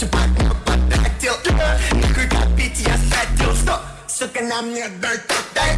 Хотел э, нахуй копить, я хотел, что, сука, нам не дай, дай.